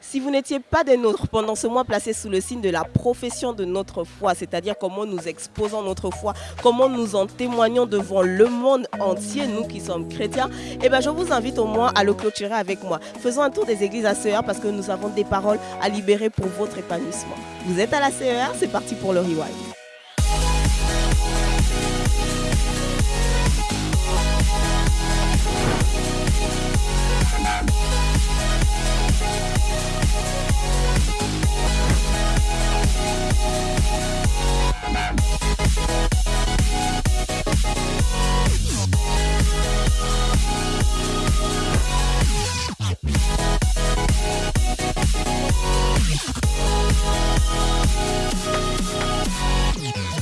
Si vous n'étiez pas des nôtres pendant ce mois placé sous le signe de la profession de notre foi, c'est-à-dire comment nous exposons notre foi, comment nous en témoignons devant le monde entier, nous qui sommes chrétiens, eh ben, je vous invite au moins à le clôturer avec moi. Faisons un tour des églises à CER parce que nous avons des paroles à libérer pour votre épanouissement. Vous êtes à la CER, c'est parti pour le rewind.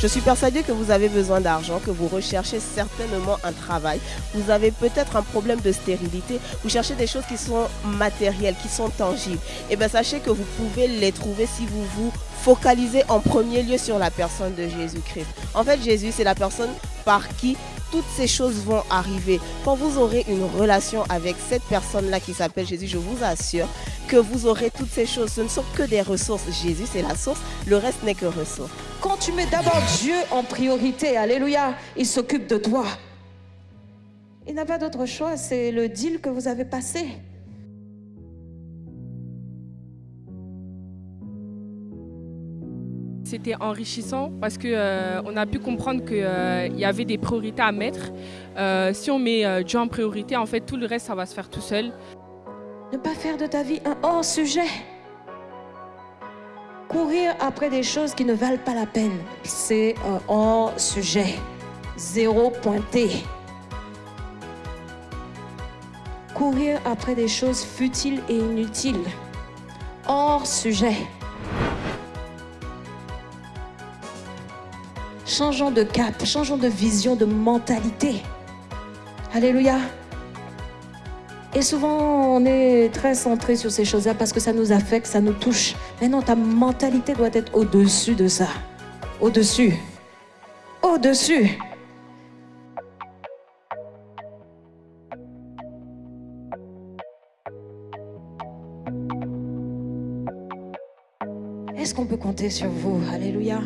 Je suis persuadée que vous avez besoin d'argent, que vous recherchez certainement un travail. Vous avez peut-être un problème de stérilité. Vous cherchez des choses qui sont matérielles, qui sont tangibles. Et eh bien sachez que vous pouvez les trouver si vous vous focalisez en premier lieu sur la personne de Jésus-Christ. En fait, Jésus, c'est la personne par qui toutes ces choses vont arriver. Quand vous aurez une relation avec cette personne-là qui s'appelle Jésus, je vous assure que vous aurez toutes ces choses. Ce ne sont que des ressources. Jésus, c'est la source. Le reste n'est que ressources. Quand tu mets d'abord Dieu en priorité, Alléluia, il s'occupe de toi. Il n'a pas d'autre choix, c'est le deal que vous avez passé. C'était enrichissant parce qu'on euh, a pu comprendre qu'il euh, y avait des priorités à mettre. Euh, si on met Dieu en priorité, en fait, tout le reste, ça va se faire tout seul. Ne pas faire de ta vie un hors-sujet. Courir après des choses qui ne valent pas la peine, c'est un hors-sujet. Zéro pointé. Courir après des choses futiles et inutiles. Hors sujet. Changeons de cap, changeons de vision, de mentalité. Alléluia. Et souvent, on est très centré sur ces choses-là parce que ça nous affecte, ça nous touche. Mais non, ta mentalité doit être au-dessus de ça. Au-dessus. Au-dessus. Est-ce qu'on peut compter sur vous? Alléluia.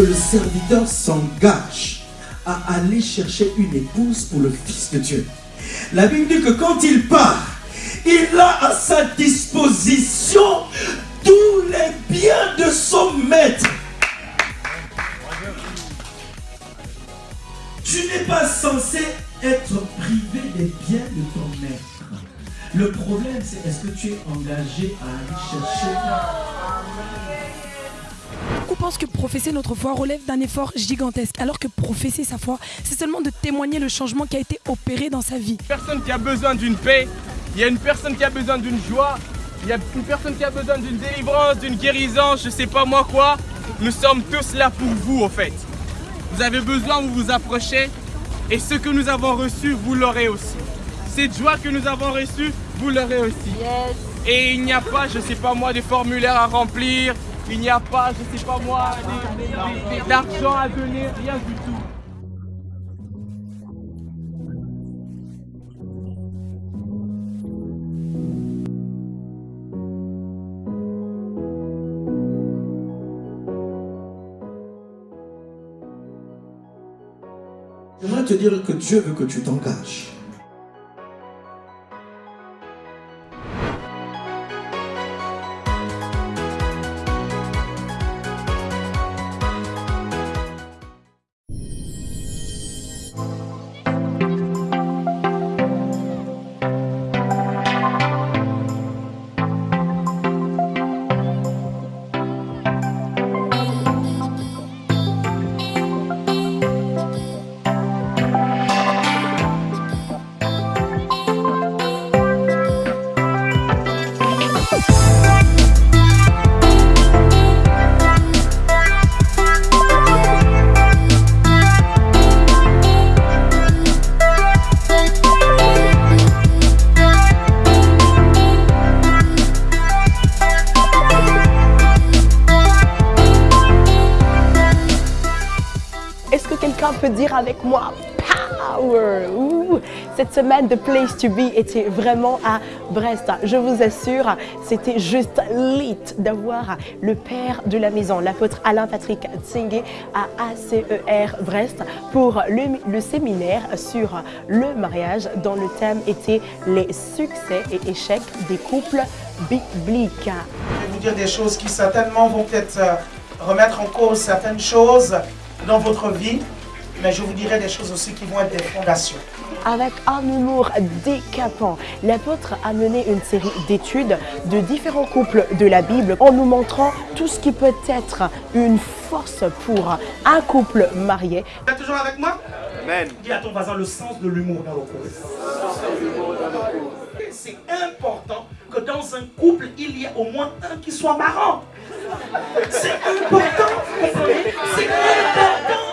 Le serviteur s'engage à aller chercher une épouse pour le Fils de Dieu. La Bible dit que quand il part, il a à sa disposition tous les biens de son maître. Tu n'es pas censé être privé des biens de ton maître. Le problème, c'est est-ce que tu es engagé à aller chercher? Beaucoup pensent que professer notre foi relève d'un effort gigantesque, alors que professer sa foi, c'est seulement de témoigner le changement qui a été opéré dans sa vie. Personne qui a besoin d'une paix, il y a une personne qui a besoin d'une joie, il y a une personne qui a besoin d'une délivrance, d'une guérison, je sais pas moi quoi. Nous sommes tous là pour vous en fait. Vous avez besoin, vous vous approchez et ce que nous avons reçu, vous l'aurez aussi. Cette joie que nous avons reçue, vous l'aurez aussi. Et il n'y a pas, je sais pas moi, des formulaires à remplir, il n'y a pas, je sais pas moi, d'argent à donner, rien du tout. J'aimerais te dire que Dieu veut que tu t'engages. Avec moi Power. Cette semaine de Place to Be était vraiment à Brest. Je vous assure, c'était juste lit d'avoir le père de la maison, l'apôtre Alain Patrick Tsingé à ACER Brest pour le, le séminaire sur le mariage dont le thème était les succès et échecs des couples bibliques. Je vais vous dire des choses qui certainement vont peut-être euh, remettre en cause certaines choses dans votre vie, mais je vous dirai des choses aussi qui vont être des fondations. Avec un humour décapant, l'apôtre a mené une série d'études de différents couples de la Bible en nous montrant tout ce qui peut être une force pour un couple marié. Vous êtes toujours avec moi? Amen. Dis à ton voisin le sens de l'humour dans le couple. C'est important que dans un couple, il y ait au moins un qui soit marrant. C'est important, vous comprenez? C'est important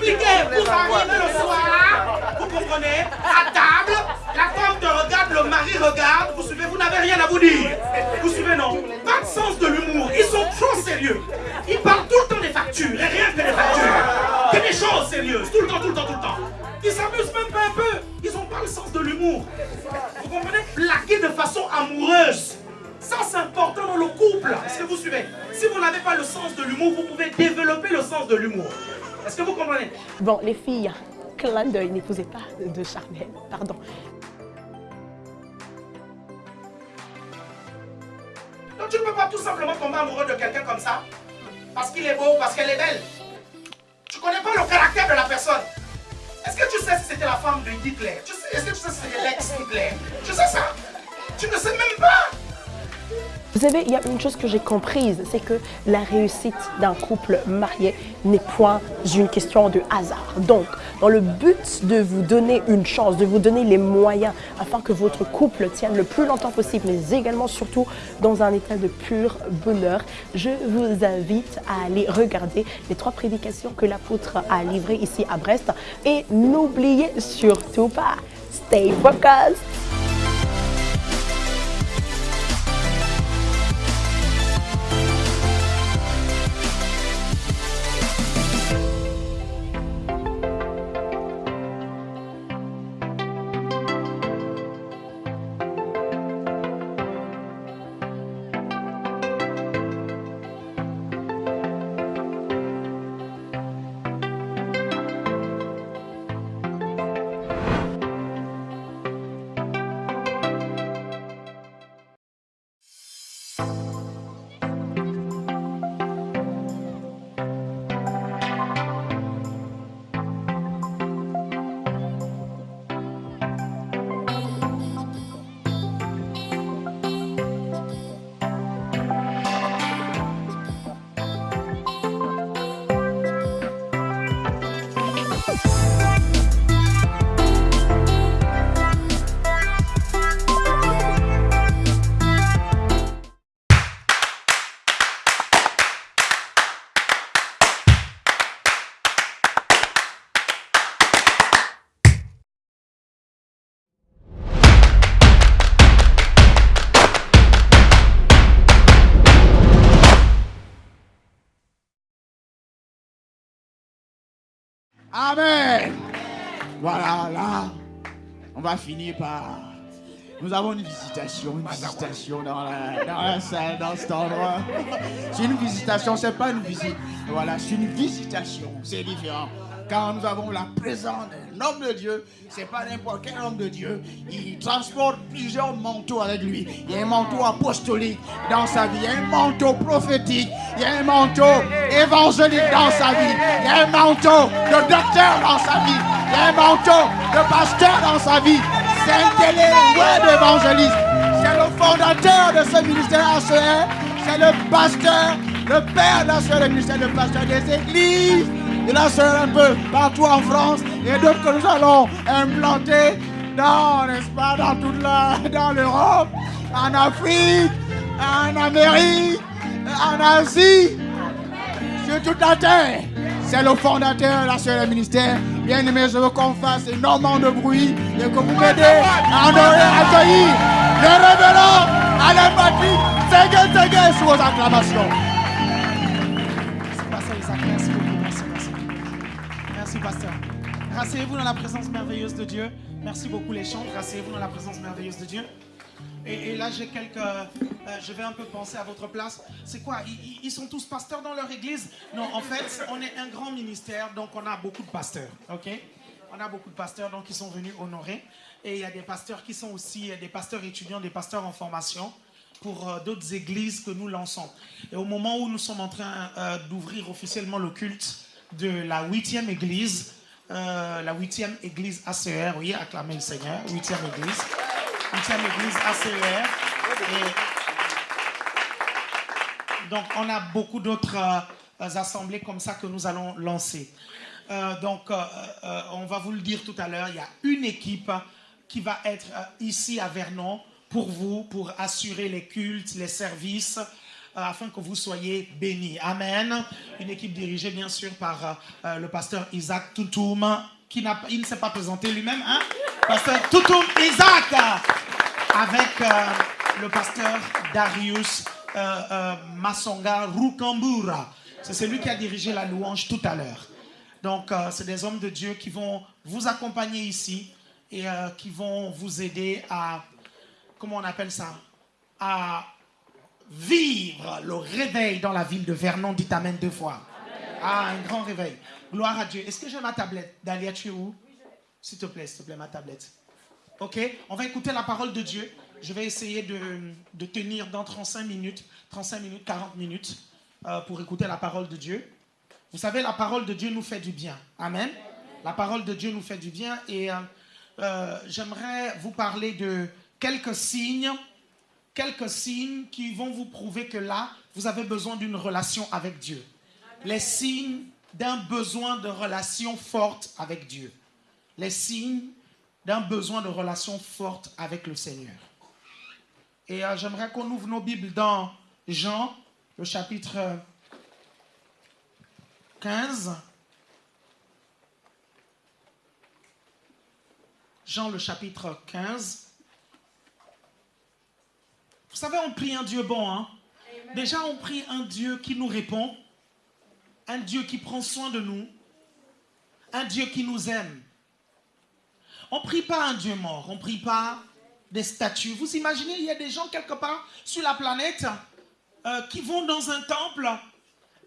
compliqué. Vous arrivez le soir, vous comprenez À table, la femme te regarde, le mari regarde. Vous suivez, vous n'avez rien à vous dire. Vous suivez, non Pas de sens de l'humour. Ils sont trop sérieux. Ils parlent tout le temps des factures et rien que des factures. Que des choses sérieuses. Tout le temps, tout le temps, tout le temps. Ils s'amusent même pas un peu. Ils n'ont pas le sens de l'humour. Vous comprenez Blaguer de façon amoureuse. Ça, c'est important dans le couple. Est-ce que vous suivez Si vous n'avez pas le sens de l'humour, vous pouvez développer le sens de l'humour. Est-ce que vous comprenez? Bon, les filles, clin d'œil, n'épousez pas de Charnel, pardon. Donc tu ne peux pas tout simplement tomber amoureux de quelqu'un comme ça parce qu'il est beau, parce qu'elle est belle. Tu connais pas le caractère de la personne. Est-ce que tu sais si c'était la femme de Hitler? Tu sais- Est-ce que tu sais si c'était l'ex-Hitler Tu sais ça? Tu ne sais même pas Vous savez, il y a une chose que j'ai comprise, c'est que la réussite d'un couple marié n'est point une question de hasard. Donc, dans le but de vous donner une chance, de vous donner les moyens afin que votre couple tienne le plus longtemps possible, mais également surtout dans un état de pur bonheur, je vous invite à aller regarder les trois prédications que l'apôtre a livrées ici à Brest. Et n'oubliez surtout pas, stay focused Amen. Voilà, là, on va finir par. Nous avons une visitation, une visitation dans la, dans salle, dans cet endroit. C'est une visitation, c'est pas une visite. Voilà, c'est une visitation, c'est différent. Quand nous avons la présence d'un homme de Dieu, c'est pas n'importe quel homme de Dieu. Il transporte plusieurs manteaux avec lui. Il y a un manteau apostolique dans sa vie, il y a un manteau prophétique, il y a un manteau évangélique dans sa vie, il y a un manteau de docteur dans sa vie, il y a un manteau de pasteur dans sa vie. C'est un télé word évangéliste. C'est le fondateur de ce ministère ACR. C'est le pasteur, le père de le ministère de pasteur des églises. De la sœur un peu partout en France et d'autres que nous allons implanter dans, n'est-ce pas, dans toute la, dans l'Europe, en Afrique, en Amérique, en Asie, sur toute la terre. C'est le fondateur de la sœur ministère. Bien aimé, je veux qu'on fasse énormément de bruit et que vous m'aidez à accueillir le révérend Allez, Patrick, Seigneur, Seigneur, sous vos acclamations. Rasseyez-vous dans la présence merveilleuse de Dieu. Merci beaucoup, les chants. Rasseyez-vous dans la présence merveilleuse de Dieu. Et, là, j'ai quelques. euh, je vais un peu penser à votre place. C'est quoi? Ils, sont tous pasteurs dans leur église? Non, en fait, on est un grand ministère, donc on a beaucoup de pasteurs. OK? On a beaucoup de pasteurs, donc ils sont venus honorer. Et il y a des pasteurs qui sont aussi euh, des pasteurs étudiants, des pasteurs en formation pour euh, d'autres églises que nous lançons. Et au moment où nous sommes en train euh, d'ouvrir officiellement le culte de la huitième église, euh, la huitième église ACR, oui, acclamez le Seigneur, huitième église, huitième église ACR. Donc, on a beaucoup d'autres euh, assemblées comme ça que nous allons lancer. Euh, donc, on va vous le dire tout à l'heure, il y a une équipe qui va être ici à Vernon pour vous, pour assurer les cultes, les services, afin que vous soyez bénis. Amen. Une équipe dirigée, bien sûr, par euh, euh, le pasteur Isaac Toutoum, qui il ne s'est pas présenté lui-même, hein? Pasteur Toutoum Isaac, avec euh, le pasteur Darius euh, euh, Masonga Rukambura. C'est celui qui a dirigé la louange tout à l'heure. Donc, euh, c'est des hommes de Dieu qui vont vous accompagner ici et euh, qui vont vous aider à, comment on appelle ça, à vivre le réveil dans la ville de Vernon. Dites Amen deux fois. Ah, un grand réveil. Gloire à Dieu. Est-ce que j'ai ma tablette? Dalia, tu es où? S'il te plaît, s'il te plaît, ma tablette. Ok, on va écouter la parole de Dieu. Je vais essayer de, de tenir dans 35 minutes, 35 minutes, 40 minutes euh, pour écouter la parole de Dieu. Vous savez, la parole de Dieu nous fait du bien. Amen. La parole de Dieu nous fait du bien et euh, euh, j'aimerais vous parler de quelques signes, quelques signes qui vont vous prouver que là, vous avez besoin d'une relation avec Dieu. Les signes d'un besoin de relation forte avec Dieu. Les signes d'un besoin de relation forte avec le Seigneur. Et euh, j'aimerais qu'on ouvre nos Bibles dans Jean, le chapitre euh, 15. Jean, le chapitre 15. Vous savez, on prie un Dieu bon. Hein? Déjà, on prie un Dieu qui nous répond, un Dieu qui prend soin de nous, un Dieu qui nous aime. On prie pas un Dieu mort, on prie pas des statues. Vous imaginez, il y a des gens quelque part sur la planète euh, qui vont dans un temple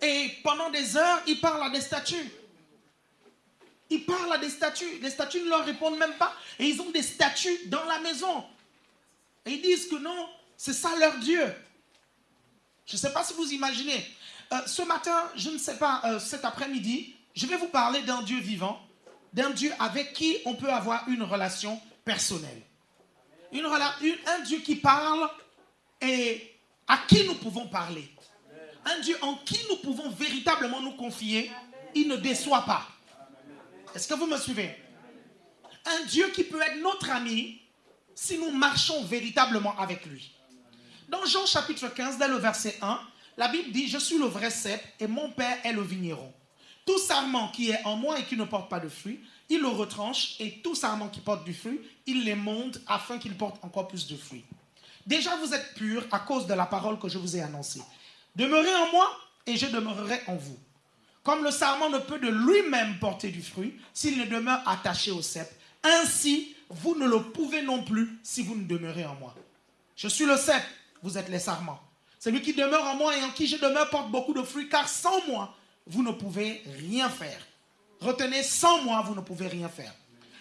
et pendant des heures, ils parlent à des statues. Ils parlent à des statues. Les statues ne leur répondent même pas. Et ils ont des statues dans la maison. Et ils disent que non, c'est ça leur Dieu. Je ne sais pas si vous imaginez. Euh, ce matin, je ne sais pas, euh, cet après-midi, je vais vous parler d'un Dieu vivant, d'un Dieu avec qui on peut avoir une relation personnelle. Une une- un Dieu qui parle et à qui nous pouvons parler. Un Dieu en qui nous pouvons véritablement nous confier. Il ne déçoit pas. Est-ce que vous me suivez? Un Dieu qui peut être notre ami si nous marchons véritablement avec lui. Dans Jean chapitre 15, dès le verset 1, la Bible dit, je suis le vrai cep et mon Père est le vigneron. Tout sarment qui est en moi et qui ne porte pas de fruit, il le retranche et tout sarment qui porte du fruit, il les monte afin qu'il porte encore plus de fruits. Déjà vous êtes purs à cause de la parole que je vous ai annoncée. Demeurez en moi et je demeurerai en vous. Comme le sarment ne peut de lui-même porter du fruit s'il ne demeure attaché au cep, ainsi vous ne le pouvez non plus si vous ne demeurez en moi. Je suis le cep, vous êtes les sarments. Celui qui demeure en moi et en qui je demeure porte beaucoup de fruits, car sans moi, vous ne pouvez rien faire. Retenez, sans moi, vous ne pouvez rien faire.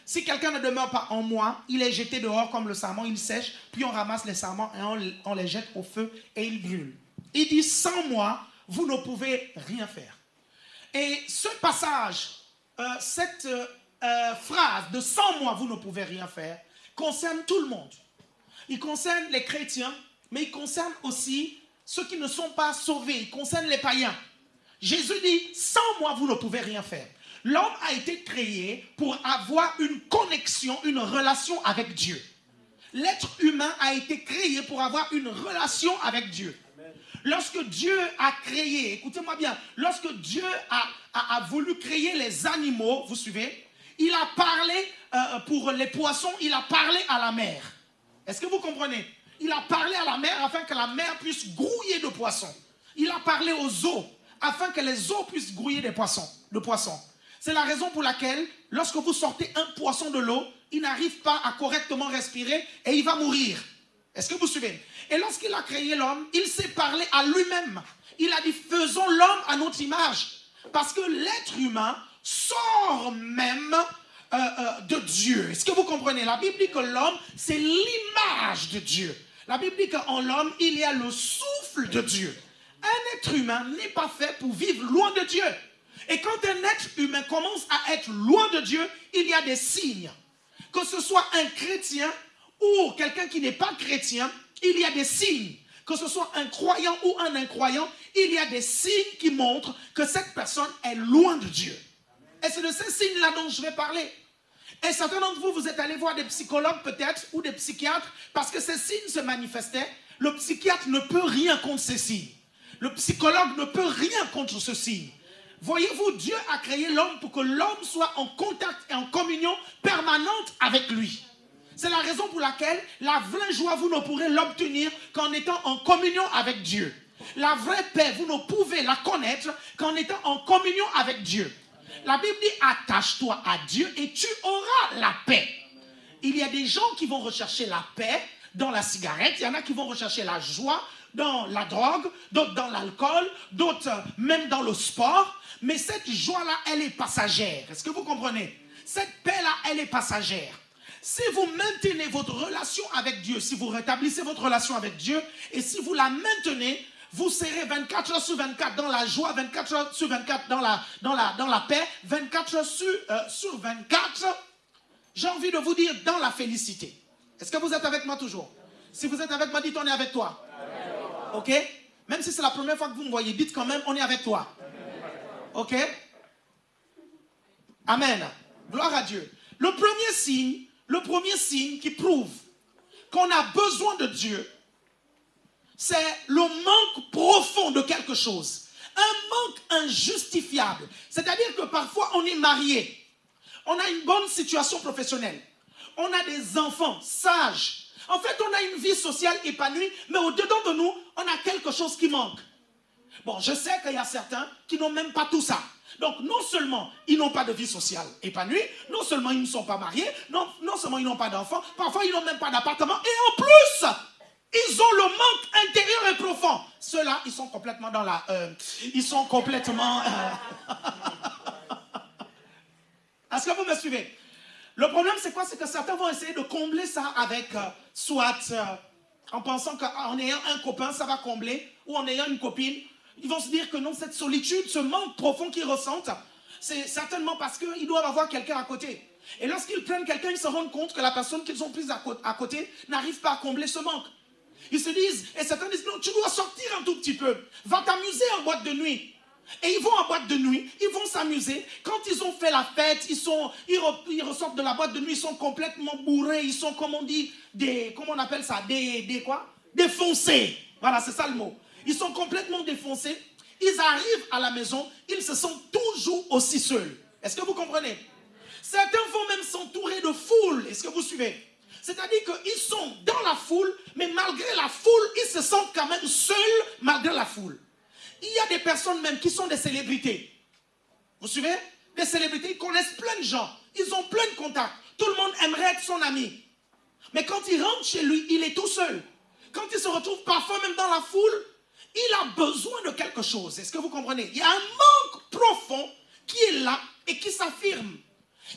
Si quelqu'un ne demeure pas en moi, il est jeté dehors comme le sarment, il sèche, puis on ramasse les sarments et on, les jette au feu et ils brûlent. Il dit, sans moi, vous ne pouvez rien faire. Et ce passage, euh, cette euh, euh, phrase de sans moi, vous ne pouvez rien faire, concerne tout le monde. Il concerne les chrétiens, mais il concerne aussi ceux qui ne sont pas sauvés. Il concerne les païens. Jésus dit, sans moi, vous ne pouvez rien faire. L'homme a été créé pour avoir une connexion, une relation avec Dieu. L'être humain a été créé pour avoir une relation avec Dieu. Lorsque Dieu a créé, écoutez-moi bien, lorsque Dieu a, voulu créer les animaux, vous suivez, il a parlé euh, pour les poissons, il a parlé à la mer. Est-ce que vous comprenez? Il a parlé à la mer afin que la mer puisse grouiller de poissons. Il a parlé aux eaux afin que les eaux puissent grouiller de poissons. C'est la raison pour laquelle, lorsque vous sortez un poisson de l'eau, il n'arrive pas à correctement respirer et il va mourir. Est-ce que vous suivez Et lorsqu'il a créé l'homme, il s'est parlé à lui-même. Il a dit, faisons l'homme à notre image. Parce que l'être humain sort même euh, euh, de Dieu. Est-ce que vous comprenez? La Bible dit que l'homme, c'est l'image de Dieu. La Bible dit qu'en l'homme, il y a le souffle de Dieu. Un être humain n'est pas fait pour vivre loin de Dieu. Et quand un être humain commence à être loin de Dieu, il y a des signes. Que ce soit un chrétien ou quelqu'un qui n'est pas chrétien, il y a des signes. Que ce soit un croyant ou un incroyant, il y a des signes qui montrent que cette personne est loin de Dieu. Et c'est de ces signes-là dont je vais parler. Et certains d'entre vous, vous êtes allés voir des psychologues peut-être ou des psychiatres parce que ces signes se manifestaient. Le psychiatre ne peut rien contre ces signes. Le psychologue ne peut rien contre ce signe. Voyez-vous, Dieu a créé l'homme pour que l'homme soit en contact et en communion permanente avec lui. C'est la raison pour laquelle la vraie joie, vous ne pourrez l'obtenir qu'en étant en communion avec Dieu. La vraie paix, vous ne pouvez la connaître qu'en étant en communion avec Dieu. La Bible dit, attache-toi à Dieu et tu auras la paix. Il y a des gens qui vont rechercher la paix dans la cigarette, il y en a qui vont rechercher la joie dans la drogue, d'autres dans l'alcool, d'autres même dans le sport. Mais cette joie-là, elle est passagère. Est-ce que vous comprenez? Cette paix-là, elle est passagère. Si vous maintenez votre relation avec Dieu, si vous rétablissez votre relation avec Dieu, et si vous la maintenez, vous serez 24 heures sur 24 dans la joie, 24 heures sur 24 dans la, dans la, dans la paix, 24 heures sur, euh, sur 24, j'ai envie de vous dire, dans la félicité. Est-ce que vous êtes avec moi toujours? Si vous êtes avec moi, dites on est avec toi. Ok? Même si c'est la première fois que vous me voyez, dites quand même on est avec toi. Ok? Amen. Gloire à Dieu. Le premier signe, le premier signe qui prouve qu'on a besoin de Dieu, c'est le manque profond de quelque chose. Un manque injustifiable. C'est-à-dire que parfois on est marié, on a une bonne situation professionnelle, on a des enfants sages. En fait, on a une vie sociale épanouie, mais au-dedans de nous, on a quelque chose qui manque. Bon, je sais qu'il y a certains qui n'ont même pas tout ça. Donc, non seulement ils n'ont pas de vie sociale épanouie, non seulement ils ne sont pas mariés, non, non seulement ils n'ont pas d'enfants, parfois ils n'ont même pas d'appartement, et en plus, ils ont le manque intérieur et profond. Ceux-là, ils sont complètement dans la... Euh, ils sont complètement... Euh, Est-ce que vous me suivez? Le problème, c'est quoi? C'est que certains vont essayer de combler ça avec euh, soit en pensant qu'en ayant un copain, ça va combler, ou en ayant une copine. Ils vont se dire que non, cette solitude, ce manque profond qu'ils ressentent, c'est certainement parce qu'ils doivent avoir quelqu'un à côté. Et lorsqu'ils prennent quelqu'un, ils se rendent compte que la personne qu'ils ont prise à côté n'arrive pas à combler ce manque. Ils se disent, et certains disent, non, tu dois sortir un tout petit peu. Va t'amuser en boîte de nuit. Et ils vont en boîte de nuit, ils vont s'amuser. Quand ils ont fait la fête, ils, sont, ils, ressortent de la boîte de nuit, ils sont complètement bourrés, ils sont, comme on dit, des, comment on appelle ça, des, des quoi? Défoncés. Voilà, c'est ça le mot. Ils sont complètement défoncés. Ils arrivent à la maison, ils se sentent toujours aussi seuls. Est-ce que vous comprenez? Certains vont même s'entourer de foule. Est-ce que vous suivez? C'est-à-dire qu'ils sont dans la foule, mais malgré la foule, ils se sentent quand même seuls malgré la foule. Il y a des personnes même qui sont des célébrités. Vous suivez? Des célébrités, ils connaissent plein de gens. Ils ont plein de contacts. Tout le monde aimerait être son ami. Mais quand il rentre chez lui, il est tout seul. Quand il se retrouve parfois même dans la foule, il a besoin de quelque chose. Est-ce que vous comprenez? Il y a un manque profond qui est là et qui s'affirme.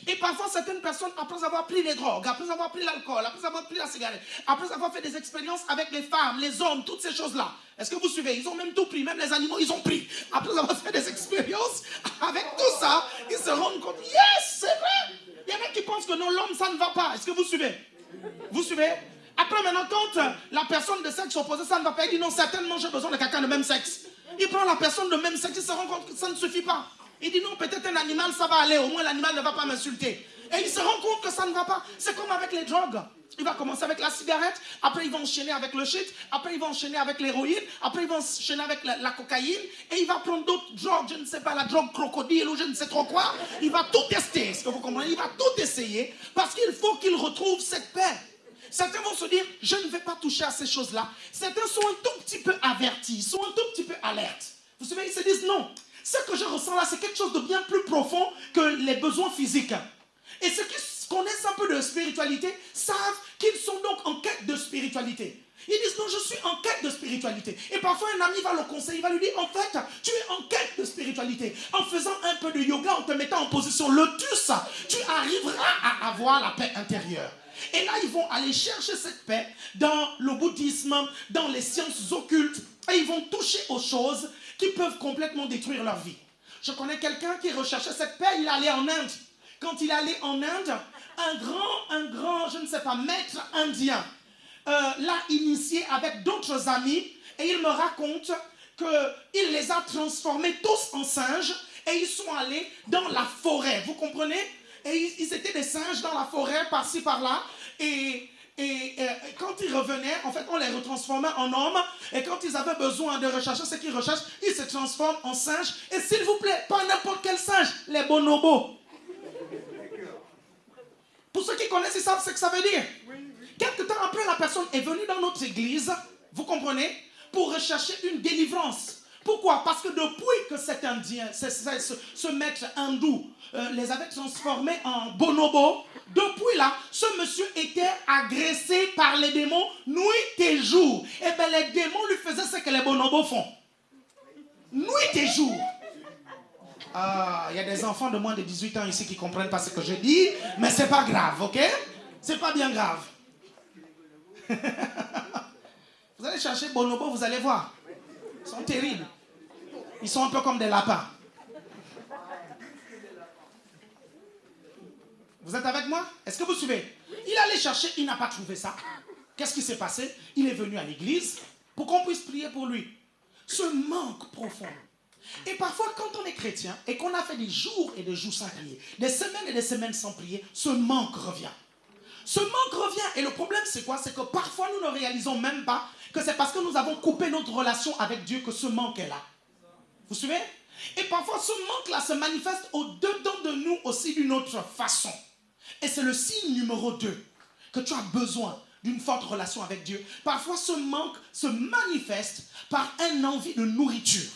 Et parfois, certaines personnes, après avoir pris les drogues, après avoir pris l'alcool, après avoir pris la cigarette, après avoir fait des expériences avec les femmes, les hommes, toutes ces choses-là, est-ce que vous suivez? Ils ont même tout pris, même les animaux, ils ont pris. Après avoir fait des expériences avec tout ça, ils se rendent compte, yes, c'est vrai. Il y en a qui pensent que non, l'homme, ça ne va pas. Est-ce que vous suivez? Vous suivez? Après, maintenant, quand la personne de sexe opposé, ça ne va pas, il dit non, certainement, j'ai besoin de quelqu'un de même sexe. Il prend la personne de même sexe, il se rend compte que ça ne suffit pas. Il dit non, peut-être un animal, ça va aller. Au moins, l'animal ne va pas m'insulter. Et il se rend compte que ça ne va pas. C'est comme avec les drogues. Il va commencer avec la cigarette, après il va enchaîner avec le shit, après il va enchaîner avec l'héroïne, après il va enchaîner avec la, cocaïne, et il va prendre d'autres drogues, je ne sais pas, la drogue crocodile ou je ne sais trop quoi. Il va tout tester, est-ce que vous comprenez? Il va tout essayer parce qu'il faut qu'il retrouve cette paix. Certains vont se dire, je ne vais pas toucher à ces choses-là. Certains sont un tout petit peu avertis, sont un tout petit peu alertes. Vous savez, ils se disent, non, ce que je ressens là, c'est quelque chose de bien plus profond que les besoins physiques. Et ceux qui connaissent un peu de spiritualité savent qu'ils sont donc en quête de spiritualité. Ils disent non, je suis en quête de spiritualité. Et parfois, un ami va le conseiller, il va lui dire en fait, tu es en quête de spiritualité. En faisant un peu de yoga, en te mettant en position lotus, tu arriveras à avoir la paix intérieure. Et là, ils vont aller chercher cette paix dans le bouddhisme, dans les sciences occultes, et ils vont toucher aux choses qui peuvent complètement détruire leur vie. Je connais quelqu'un qui recherchait cette paix, il allait en Inde. Quand il allait en Inde, un grand, un grand, je ne sais pas, maître indien euh, l'a initié avec d'autres amis et il me raconte qu'il les a transformés tous en singes et ils sont allés dans la forêt. Vous comprenez? Et ils, étaient des singes dans la forêt, par-ci, par-là. Et, et, euh, quand ils revenaient, en fait, on les retransformait en hommes. Et quand ils avaient besoin de rechercher ce qu'ils recherchent, ils se transforment en singes. Et s'il vous plaît, pas n'importe quel singe, les bonobos. Pour ceux qui connaissent, ils savent ce que ça veut dire. Quelque temps après, la personne est venue dans notre église, vous comprenez, pour rechercher une délivrance. Pourquoi? Parce que depuis que cet Indien, ce, maître hindou, euh, les avait transformés en bonobo, depuis là, ce monsieur était agressé par les démons nuit et jour. Et eh bien les démons lui faisaient ce que les bonobos font. Nuit et jour. Ah, il y a des enfants de moins de 18 ans ici qui ne comprennent pas ce que je dis, mais c'est pas grave, ok? C'est pas bien grave. vous allez chercher Bonobo, vous allez voir. Ils sont terribles. Ils sont un peu comme des lapins. Vous êtes avec moi? Est-ce que vous suivez? Il allait chercher, il n'a pas trouvé ça. Qu'est-ce qui s'est passé? Il est venu à l'église pour qu'on puisse prier pour lui. Ce manque profond. Et parfois, quand on est chrétien et qu'on a fait des jours et des jours sans prier, des semaines et des semaines sans prier, ce manque revient. Ce manque revient. Et le problème, c'est quoi? C'est que parfois, nous ne réalisons même pas que c'est parce que nous avons coupé notre relation avec Dieu que ce manque est là. Vous suivez? Et parfois, ce manque-là se manifeste au-dedans de nous aussi d'une autre façon. Et c'est le signe numéro 2 que tu as besoin d'une forte relation avec Dieu. Parfois, ce manque se manifeste par un envie de nourriture.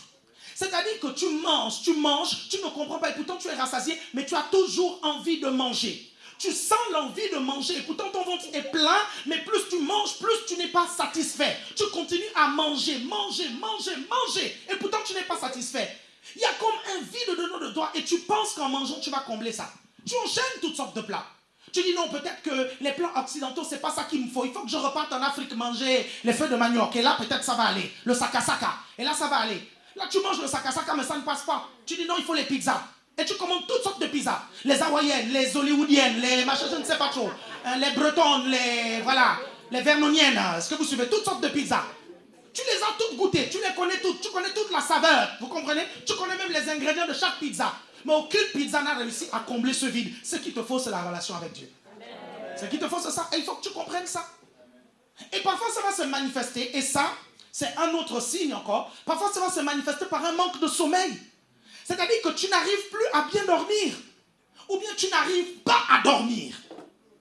C'est-à-dire que tu manges, tu manges, tu ne comprends pas, et pourtant tu es rassasié, mais tu as toujours envie de manger. Tu sens l'envie de manger. Et pourtant, ton ventre est plein, mais plus tu manges, plus tu n'es pas satisfait. Tu continues à manger, manger, manger, manger. Et pourtant, tu n'es pas satisfait. Il y a comme un vide de nos doigts et tu penses qu'en mangeant, tu vas combler ça. Tu enchaînes toutes sortes de plats. Tu dis non, peut-être que les plats occidentaux, c'est pas ça qu'il me faut. Il faut que je reparte en Afrique manger les feuilles de manioc. Et là, peut-être ça va aller. Le sakasaka. Et là, ça va aller. Là, tu manges le sakasaka, mais ça ne passe pas. Tu dis non, il faut les pizzas. Et tu commandes toutes sortes de pizzas. Les hawaïennes, les hollywoodiennes, les machins, je ne sais pas trop. Hein, les bretonnes, les. Voilà. Les vernoniennes. Est-ce que vous suivez Toutes sortes de pizzas. Tu les as toutes goûtées. Tu les connais toutes. Tu connais toute la saveur. Vous comprenez? Tu connais même les ingrédients de chaque pizza. Mais aucune pizza n'a réussi à combler ce vide. Ce qu'il te faut, c'est la relation avec Dieu. Ce qu'il te faut, c'est ça. Et il faut que tu comprennes ça. Et parfois, ça va se manifester. Et ça, c'est un autre signe encore. Parfois, ça va se manifester par un manque de sommeil. C'est-à-dire que tu n'arrives plus à bien dormir. Ou bien tu n'arrives pas à dormir.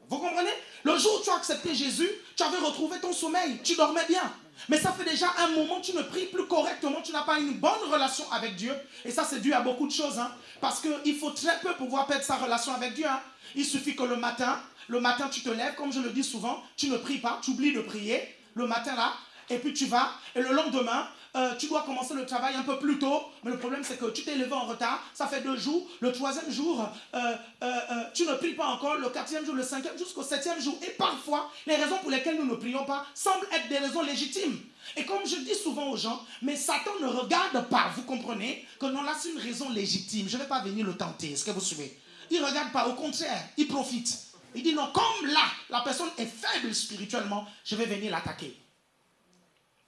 Vous comprenez? Le jour où tu as accepté Jésus, tu avais retrouvé ton sommeil. Tu dormais bien. Mais ça fait déjà un moment, tu ne pries plus correctement, tu n'as pas une bonne relation avec Dieu. Et ça, c'est dû à beaucoup de choses. Hein. Parce qu'il faut très peu pouvoir perdre sa relation avec Dieu. Hein. Il suffit que le matin, le matin, tu te lèves, comme je le dis souvent, tu ne pries pas, tu oublies de prier. Le matin, là, et puis tu vas, et le lendemain, euh, tu dois commencer le travail un peu plus tôt, mais le problème c'est que tu t'es levé en retard, ça fait deux jours, le troisième jour, euh, euh, tu ne pries pas encore, le quatrième jour, le cinquième, jusqu'au septième jour. Et parfois, les raisons pour lesquelles nous ne prions pas semblent être des raisons légitimes. Et comme je dis souvent aux gens, mais Satan ne regarde pas, vous comprenez, que non, là c'est une raison légitime, je ne vais pas venir le tenter, est-ce que vous suivez? Il ne regarde pas, au contraire, il profite. Il dit non, comme là, la personne est faible spirituellement, je vais venir l'attaquer.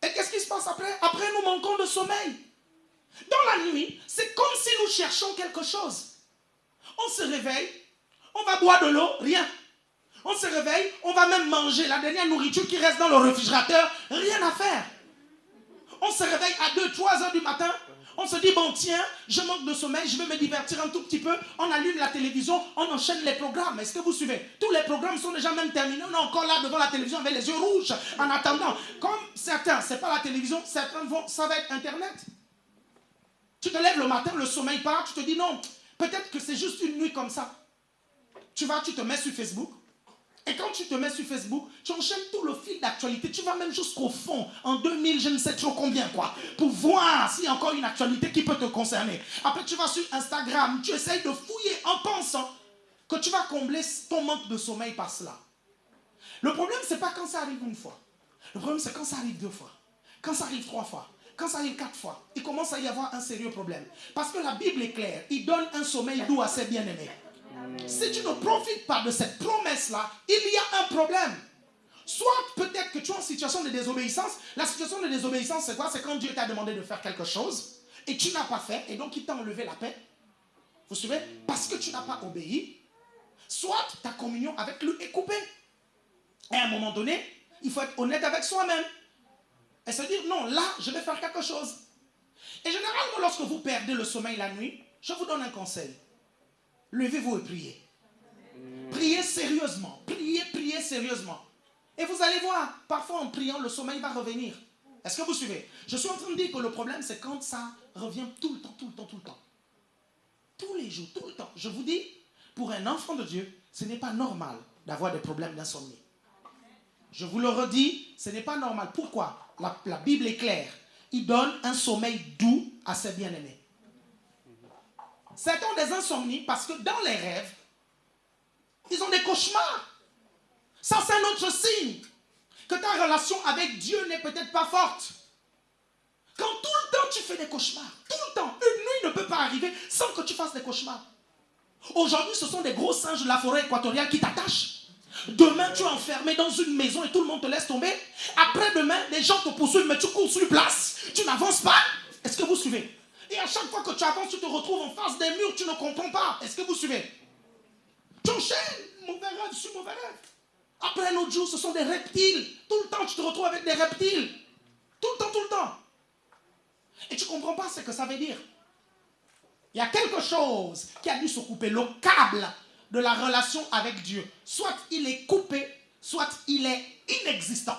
Et qu'est-ce qui se passe après? Après, nous manquons de sommeil. Dans la nuit, c'est comme si nous cherchons quelque chose. On se réveille, on va boire de l'eau, rien. On se réveille, on va même manger la dernière nourriture qui reste dans le réfrigérateur, rien à faire. On se réveille à 2, 3 heures du matin, On se dit, bon, tiens, je manque de sommeil, je vais me divertir un tout petit peu. On allume la télévision, on enchaîne les programmes. Est-ce que vous suivez? Tous les programmes sont déjà même terminés. On est encore là devant la télévision avec les yeux rouges en attendant. Comme certains, c'est pas la télévision, certains vont, ça va être Internet. Tu te lèves le matin, le sommeil part, tu te dis, non, peut-être que c'est juste une nuit comme ça. Tu vas, tu te mets sur Facebook. Et quand tu te mets sur Facebook, tu enchaînes tout le fil d'actualité. Tu vas même jusqu'au fond, en 2000, je ne sais trop combien, quoi, pour voir s'il y a encore une actualité qui peut te concerner. Après, tu vas sur Instagram, tu essayes de fouiller en pensant que tu vas combler ton manque de sommeil par cela. Le problème, c'est pas quand ça arrive une fois. Le problème, c'est quand ça arrive deux fois. Quand ça arrive trois fois. Quand ça arrive quatre fois. Il commence à y avoir un sérieux problème. Parce que la Bible est claire. Il donne un sommeil doux à ses bien-aimés. Si tu ne profites pas de cette promesse-là, il y a un problème. Soit peut-être que tu es en situation de désobéissance. La situation de désobéissance, c'est quoi? C'est quand Dieu t'a demandé de faire quelque chose et tu n'as pas fait et donc il t'a enlevé la paix. Vous suivez? Parce que tu n'as pas obéi. Soit ta communion avec lui est coupée. Et à un moment donné, il faut être honnête avec soi-même. Et se dire, non, là, je vais faire quelque chose. Et généralement, lorsque vous perdez le sommeil la nuit, je vous donne un conseil. Levez-vous et priez. Priez sérieusement. Priez, priez sérieusement. Et vous allez voir, parfois en priant, le sommeil va revenir. Est-ce que vous suivez? Je suis en train de dire que le problème, c'est quand ça revient tout le temps, tout le temps, tout le temps. Tous les jours, tout le temps. Je vous dis, pour un enfant de Dieu, ce n'est pas normal d'avoir des problèmes d'insomnie. Je vous le redis, ce n'est pas normal. Pourquoi? La, Bible est claire. Il donne un sommeil doux à ses bien-aimés. Certains ont des insomnies parce que dans les rêves, ils ont des cauchemars. Ça, c'est un autre signe que ta relation avec Dieu n'est peut-être pas forte. Quand tout le temps tu fais des cauchemars, tout le temps, une nuit ne peut pas arriver sans que tu fasses des cauchemars. Aujourd'hui, ce sont des gros singes de la forêt équatoriale qui t'attachent. Demain, tu es enfermé dans une maison et tout le monde te laisse tomber. Après-demain, les gens te poursuivent, mais tu cours sur place. Tu n'avances pas. Est-ce que vous suivez? Et à chaque fois que tu avances, tu te retrouves en face des murs, tu ne comprends pas. Est-ce que vous suivez Tu enchaînes, mauvais rêve sur mauvais rêve. Après un autre jour, ce sont des reptiles. Tout le temps, tu te retrouves avec des reptiles. Tout le temps, tout le temps. Et tu ne comprends pas ce que ça veut dire. Il y a quelque chose qui a dû se couper. Le câble de la relation avec Dieu. Soit il est coupé, soit il est inexistant.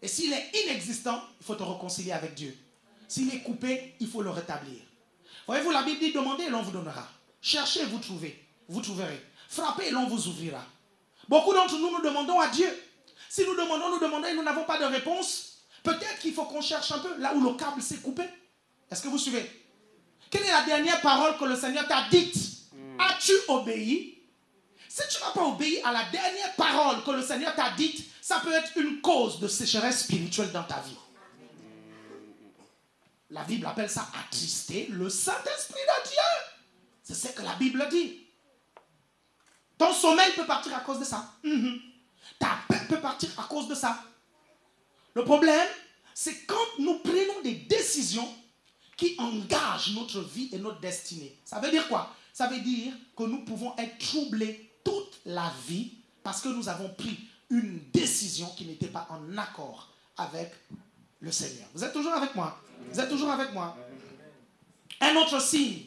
Et s'il est inexistant, il faut te réconcilier avec Dieu. S'il est coupé, il faut le rétablir. Voyez-vous, la Bible dit demandez et l'on vous donnera. Cherchez et vous trouvez. Vous trouverez. Frappez et l'on vous ouvrira. Beaucoup d'entre nous, nous demandons à Dieu. Si nous demandons, nous demandons et nous n'avons pas de réponse, peut-être qu'il faut qu'on cherche un peu là où le câble s'est coupé. Est-ce que vous suivez? Quelle est la dernière parole que le Seigneur t'a dite? As-tu obéi? Si tu n'as pas obéi à la dernière parole que le Seigneur t'a dite, ça peut être une cause de sécheresse spirituelle dans ta vie. La Bible appelle ça attrister le Saint-Esprit de Dieu. C'est ce que la Bible dit. Ton sommeil peut partir à cause de ça. Mhm. Ta paix peut partir à cause de ça. Le problème, c'est quand nous prenons des décisions qui engagent notre vie et notre destinée. Ça veut dire quoi? Ça veut dire que nous pouvons être troublés toute la vie parce que nous avons pris une décision qui n'était pas en accord avec le Seigneur. Vous êtes toujours avec moi? Vous êtes toujours avec moi Un autre signe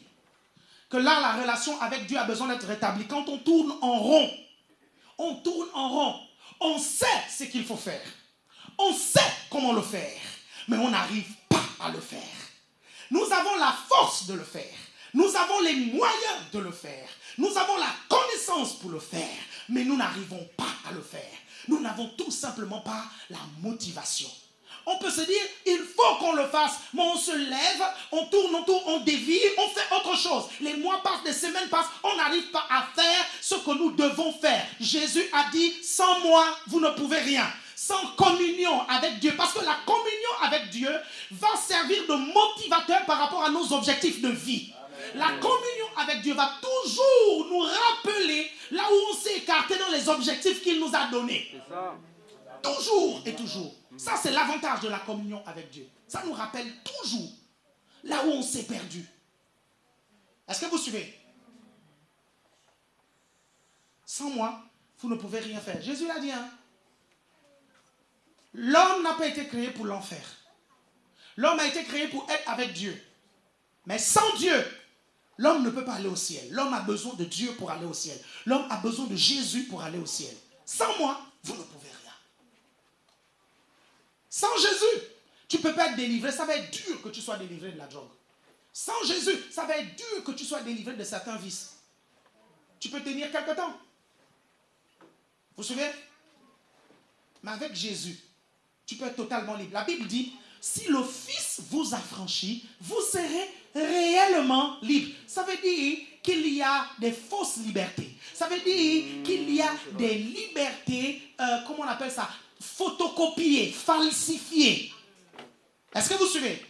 que là, la relation avec Dieu a besoin d'être rétablie. Quand on tourne en rond, on tourne en rond. On sait ce qu'il faut faire. On sait comment le faire. Mais on n'arrive pas à le faire. Nous avons la force de le faire. Nous avons les moyens de le faire. Nous avons la connaissance pour le faire. Mais nous n'arrivons pas à le faire. Nous n'avons tout simplement pas la motivation. On peut se dire, il faut qu'on le fasse, mais on se lève, on tourne, on tourne, on dévie, on fait autre chose. Les mois passent, les semaines passent, on n'arrive pas à faire ce que nous devons faire. Jésus a dit, sans moi, vous ne pouvez rien. Sans communion avec Dieu, parce que la communion avec Dieu va servir de motivateur par rapport à nos objectifs de vie. La communion avec Dieu va toujours nous rappeler là où on s'est écarté dans les objectifs qu'il nous a donnés. Toujours et toujours. Ça, c'est l'avantage de la communion avec Dieu. Ça nous rappelle toujours là où on s'est perdu. Est-ce que vous suivez? Sans moi, vous ne pouvez rien faire. Jésus l'a dit. Hein? L'homme n'a pas été créé pour l'enfer. L'homme a été créé pour être avec Dieu. Mais sans Dieu, l'homme ne peut pas aller au ciel. L'homme a besoin de Dieu pour aller au ciel. L'homme a besoin de Jésus pour aller au ciel. Sans moi, vous ne pouvez rien. Sans Jésus, tu ne peux pas être délivré. Ça va être dur que tu sois délivré de la drogue. Sans Jésus, ça va être dur que tu sois délivré de certains vices. Tu peux tenir quelque temps. Vous vous souvenez? Mais avec Jésus, tu peux être totalement libre. La Bible dit, si le Fils vous affranchit, vous serez réellement libre. Ça veut dire qu'il y a des fausses libertés. Ça veut dire qu'il y a des libertés, euh, comment on appelle ça Photocopiées, falsifiées. Est-ce que vous suivez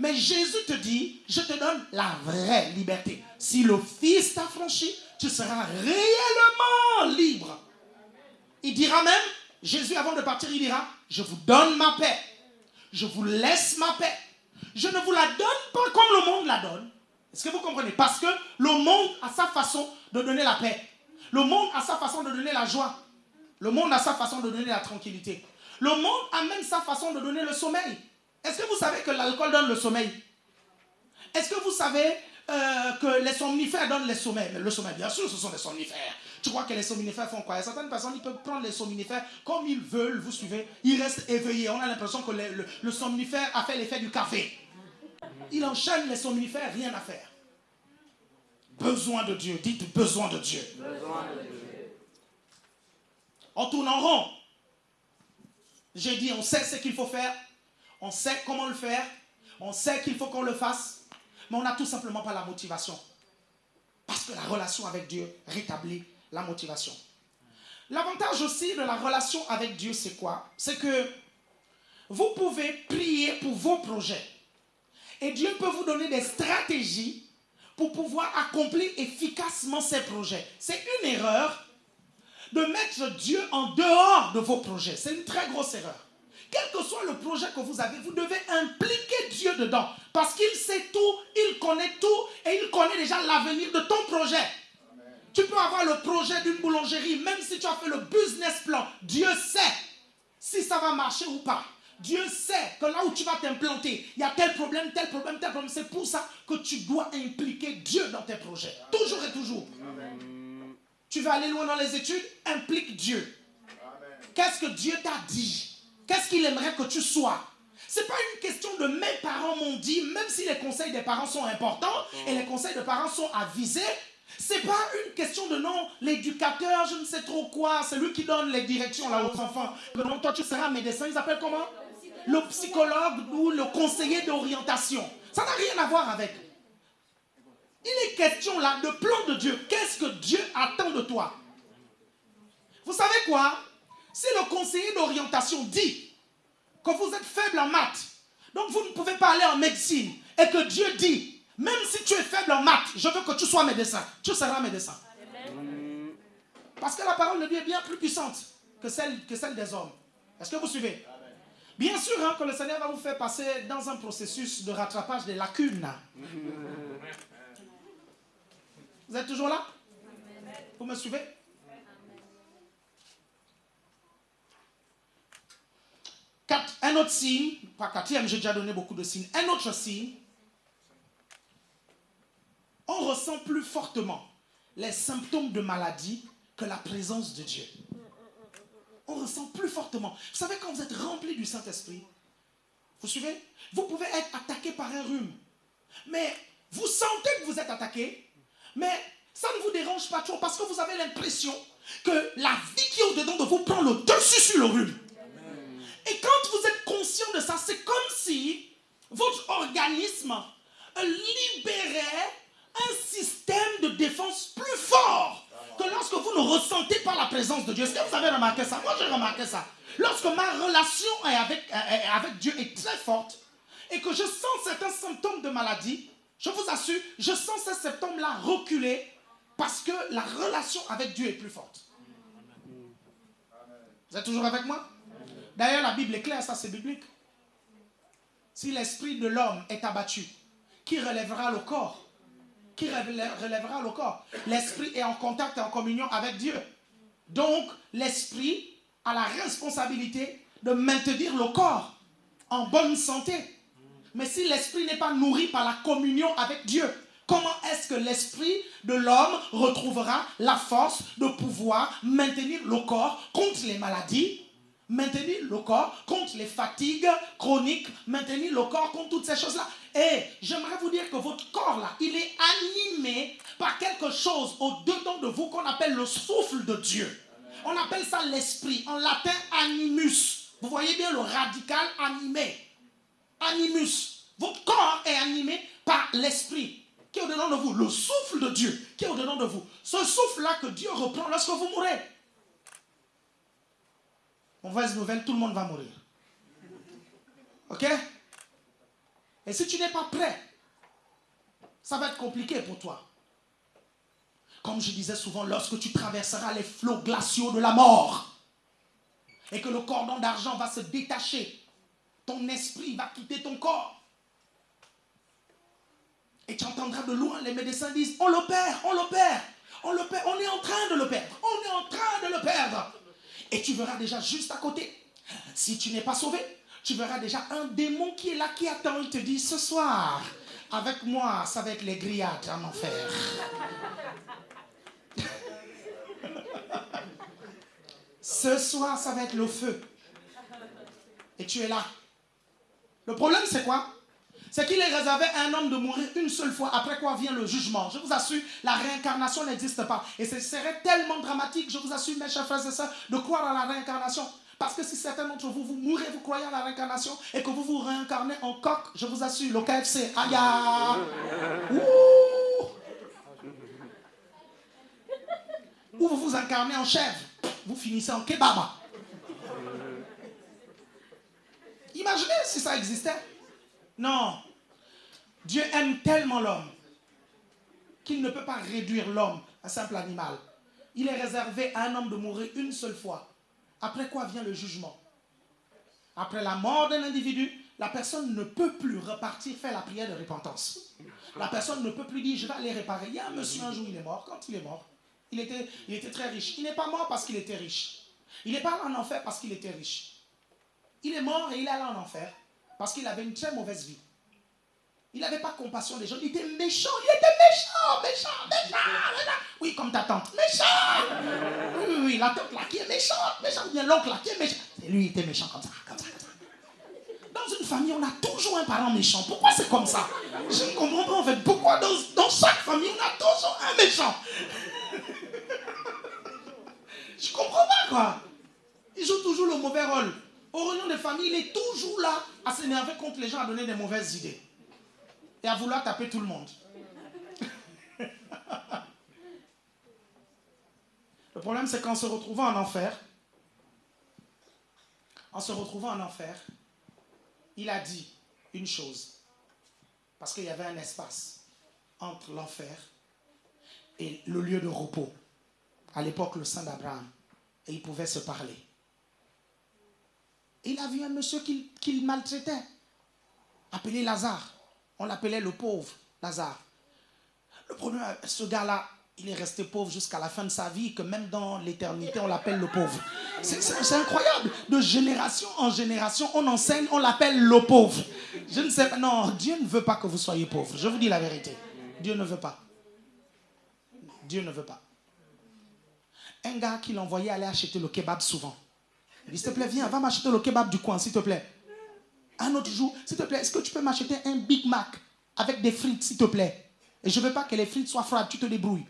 Mais Jésus te dit, je te donne la vraie liberté. Si le Fils t'affranchit, tu seras réellement libre. Il dira même, Jésus avant de partir, il dira, je vous donne ma paix. Je vous laisse ma paix. Je ne vous la donne pas comme le monde la donne. Est-ce que vous comprenez? Parce que le monde a sa façon de donner la paix. Le monde a sa façon de donner la joie. Le monde a sa façon de donner la tranquillité. Le monde a même sa façon de donner le sommeil. Est-ce que vous savez que l'alcool donne le sommeil? Est-ce que vous savez euh, que les somnifères donnent le sommeil Le sommeil, bien sûr, ce sont des somnifères. Tu crois que les somnifères font quoi? Certaines personnes, ils peuvent prendre les somnifères comme ils veulent, vous suivez. Ils restent éveillés. On a l'impression que le, le somnifère a fait l'effet du café. Il enchaîne les somnifères, rien à faire. Besoin de Dieu. Dites besoin de Dieu. Besoin de Dieu. On tourne en rond. J'ai dit, on sait ce qu'il faut faire. On sait comment le faire. On sait qu'il faut qu'on le fasse. Mais on n'a tout simplement pas la motivation. Parce que la relation avec Dieu rétablit la motivation. L'avantage aussi de la relation avec Dieu, c'est quoi? C'est que vous pouvez prier pour vos projets. Et Dieu peut vous donner des stratégies pour pouvoir accomplir efficacement ces projets. C'est une erreur de mettre Dieu en dehors de vos projets. C'est une très grosse erreur. Quel que soit le projet que vous avez, vous devez impliquer Dieu dedans. Parce qu'il sait tout, il connaît tout et il connaît déjà l'avenir de ton projet. Tu peux avoir le projet d'une boulangerie, même si tu as fait le business plan. Dieu sait si ça va marcher ou pas. Dieu sait que là où tu vas t'implanter, il y a tel problème, tel problème, tel problème. C'est pour ça que tu dois impliquer Dieu dans tes projets. Toujours et toujours. Tu veux aller loin dans les études Implique Dieu. Qu'est-ce que Dieu t'a dit? Qu'est-ce qu'il aimerait que tu sois? Ce n'est pas une question de mes parents m'ont dit, même si les conseils des parents sont importants et les conseils des parents sont avisés, c'est pas une question de non, l'éducateur, je ne sais trop quoi, c'est lui qui donne les directions là aux enfants. Non, toi tu seras médecin, ils s'appellent comment? Le psychologue ou le conseiller d'orientation. Ça n'a rien à voir avec. Il est question là de plan de Dieu. Qu'est-ce que Dieu attend de toi? Vous savez quoi? Si le conseiller d'orientation dit que vous êtes faible en maths, donc vous ne pouvez pas aller en médecine, et que Dieu dit même si tu es faible en maths, je veux que tu sois médecin. Tu seras médecin. Parce que la parole de Dieu est bien plus puissante que celle, des hommes. Est-ce que vous suivez? Bien sûr hein, que le Seigneur va vous faire passer dans un processus de rattrapage des lacunes. Vous êtes toujours là? Vous me suivez? Un autre signe, pas quatrième, j'ai déjà donné beaucoup de signes. Un autre signe, on ressent plus fortement les symptômes de maladie que la présence de Dieu. On ressent plus fortement. Vous savez, quand vous êtes rempli du Saint-Esprit, vous suivez? Vous pouvez être attaqué par un rhume. Mais vous sentez que vous êtes attaqué, mais ça ne vous dérange pas trop parce que vous avez l'impression que la vie qui est au-dedans de vous prend le dessus sur le rhume. Et quand vous êtes conscient de ça, c'est comme si votre organisme libérait un système de défense plus fort que lorsque vous ne ressentez pas la présence de Dieu. Est-ce que vous avez remarqué ça? Moi, j'ai remarqué ça. Lorsque ma relation avec, avec Dieu est très forte et que je sens certains symptômes de maladie, je vous assure, je sens ces symptômes-là reculer parce que la relation avec Dieu est plus forte. Vous êtes toujours avec moi? D'ailleurs, la Bible est claire, ça c'est biblique. Si l'esprit de l'homme est abattu, qui relèvera le corps? Qui relèvera le corps? L'esprit est en contact et en communion avec Dieu. Donc, l'esprit a la responsabilité de maintenir le corps en bonne santé. Mais si l'esprit n'est pas nourri par la communion avec Dieu, comment est-ce que l'esprit de l'homme retrouvera la force de pouvoir maintenir le corps contre les maladies, maintenir le corps contre les fatigues chroniques, maintenir le corps contre toutes ces choses-là? Et j'aimerais vous dire que votre corps là, il est animé par quelque chose au-dedans de vous qu'on appelle le souffle de Dieu. On appelle ça l'esprit, en latin animus. Vous voyez bien le radical animé. Animus. Votre corps est animé par l'esprit qui est au-dedans de vous, le souffle de Dieu qui est au-dedans de vous. Ce souffle-là que Dieu reprend lorsque vous mourrez. Mauvaise nouvelle, tout le monde va mourir. Ok? Et si tu n'es pas prêt, ça va être compliqué pour toi. Comme je disais souvent, lorsque tu traverseras les flots glaciaux de la mort et que le cordon d'argent va se détacher, ton esprit va quitter ton corps. Et tu entendras de loin les médecins disent, on le perd, on le perd, on le perd, on est en train de le perdre, on est en train de le perdre. Et tu verras déjà juste à côté, si tu n'es pas sauvé, tu verras déjà un démon qui est là, qui attend, il te dit, ce soir, avec moi, ça va être les grillades en enfer. Ce soir, ça va être le feu. Et tu es là. Le problème, c'est quoi? C'est qu'il est réservé à un homme de mourir une seule fois, après quoi vient le jugement. Je vous assure, la réincarnation n'existe pas. Et ce serait tellement dramatique, je vous assure, mes chers frères et sœurs, de croire à la réincarnation. Parce que si certains d'entre vous, vous mourrez, vous croyez à la réincarnation, et que vous vous réincarnez en coq, je vous assure, le KFC, aïe Ou vous vous incarnez en chèvre, vous finissez en kebab. Imaginez si ça existait. Non. Dieu aime tellement l'homme qu'il ne peut pas réduire l'homme à un simple animal. Il est réservé à un homme de mourir une seule fois. Après quoi vient le jugement Après la mort d'un individu, la personne ne peut plus repartir faire la prière de repentance. La personne ne peut plus dire je vais aller réparer. Il y a un monsieur un jour, il est mort. Quand il est mort, il était, il était très riche. Il n'est pas mort parce qu'il était riche. Il n'est pas en enfer parce qu'il était riche. Il est mort et il est allé en enfer parce qu'il avait une très mauvaise vie. Il n'avait pas compassion des gens. Il était méchant. Il était méchant, méchant, méchant. Oui, comme ta tante. Méchant. Oui, oui, oui. La tante là qui est méchante. Bien l'oncle là qui est méchant. Et lui, il était méchant comme ça, comme ça, comme ça. Dans une famille, on a toujours un parent méchant. Pourquoi c'est comme ça? Je ne comprends pas en fait. Pourquoi dans, dans chaque famille, on a toujours un méchant? Je comprends pas quoi. Il joue toujours le mauvais rôle. Au réunion des familles, il est toujours là à s'énerver contre les gens, à donner des mauvaises idées. Et à vouloir taper tout le monde. le problème, c'est qu'en se retrouvant en enfer, en se retrouvant en enfer, il a dit une chose. Parce qu'il y avait un espace entre l'enfer et le lieu de repos. À l'époque, le sein d'Abraham. Et ils pouvaient se parler. Il a vu un monsieur qu'il maltraitait, appelé Lazare. On l'appelait le pauvre Lazare. Le problème, ce gars-là, il est resté pauvre jusqu'à la fin de sa vie, que même dans l'éternité, on l'appelle le pauvre. C'est incroyable. De génération en génération, on enseigne, on l'appelle le pauvre. Je ne sais pas. Non, Dieu ne veut pas que vous soyez pauvre. Je vous dis la vérité. Dieu ne veut pas. Dieu ne veut pas. Un gars qui l'envoyait aller acheter le kebab souvent. S'il te plaît, viens, va m'acheter le kebab du coin, s'il te plaît. Un autre jour, s'il te plaît, est-ce que tu peux m'acheter un Big Mac avec des frites, s'il te plaît? Et je ne veux pas que les frites soient froides, tu te débrouilles.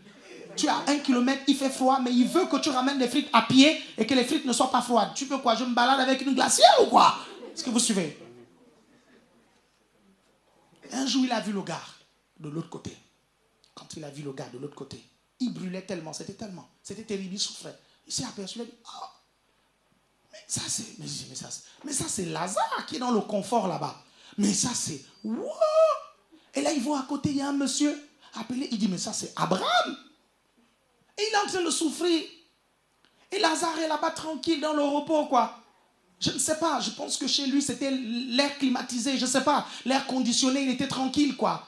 Tu as un kilomètre, il fait froid, mais il veut que tu ramènes les frites à pied et que les frites ne soient pas froides. Tu veux quoi? Je me balade avec une glacière ou quoi? Est-ce que vous suivez? Un jour, il a vu le gars de l'autre côté. Quand il a vu le gars de l'autre côté, il brûlait tellement, c'était tellement, c'était terrible, il souffrait. Il s'est aperçu, il a dit, oh, mais ça c'est, mais, ça, mais ça c'est Lazare qui est dans le confort là-bas. Mais ça c'est, Et là il voit à côté, il y a un monsieur appelé, il dit, mais ça c'est Abraham. Et il est en train de souffrir. Et Lazare est là-bas tranquille dans le repos, quoi. Je ne sais pas, je pense que chez lui c'était l'air climatisé, je ne sais pas, l'air conditionné, il était tranquille, quoi.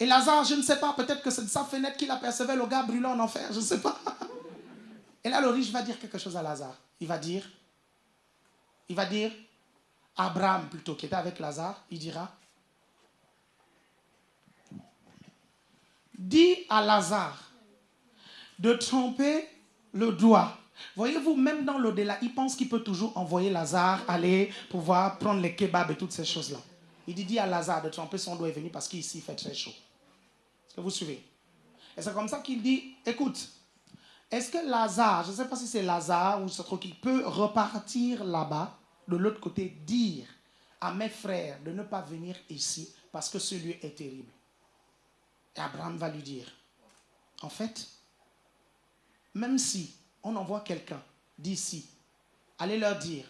Et Lazare, je ne sais pas, peut-être que c'est de sa fenêtre qu'il apercevait le gars brûlant en enfer, je ne sais pas. Et là, le riche va dire quelque chose à Lazare. Il va dire, il va dire, Abraham plutôt, qui était avec Lazare, il dira, dis à Lazare de tremper le doigt. Voyez-vous, même dans l'au-delà, il pense qu'il peut toujours envoyer Lazare aller pouvoir prendre les kebabs et toutes ces choses-là. Il dit, dis à Lazare de tremper son doigt est venu parce qu'ici il fait très chaud. Est-ce que vous suivez? Et c'est comme ça qu'il dit, écoute, est-ce que Lazare, je ne sais pas si c'est Lazare ou truc qui peut repartir là-bas, de l'autre côté, dire à mes frères de ne pas venir ici parce que ce lieu est terrible? Et Abraham va lui dire, en fait, même si on envoie quelqu'un d'ici, allez leur dire